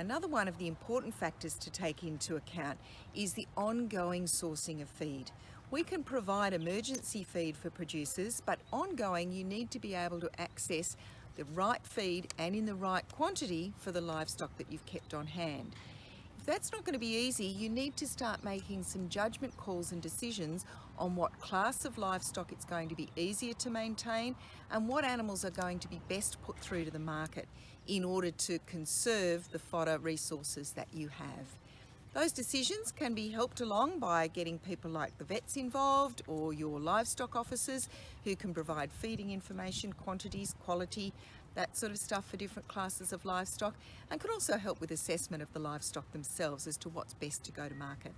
Another one of the important factors to take into account is the ongoing sourcing of feed. We can provide emergency feed for producers, but ongoing you need to be able to access the right feed and in the right quantity for the livestock that you've kept on hand. That's not going to be easy, you need to start making some judgment calls and decisions on what class of livestock it's going to be easier to maintain and what animals are going to be best put through to the market in order to conserve the fodder resources that you have. Those decisions can be helped along by getting people like the vets involved or your livestock officers who can provide feeding information, quantities, quality, that sort of stuff for different classes of livestock and can also help with assessment of the livestock themselves as to what's best to go to market.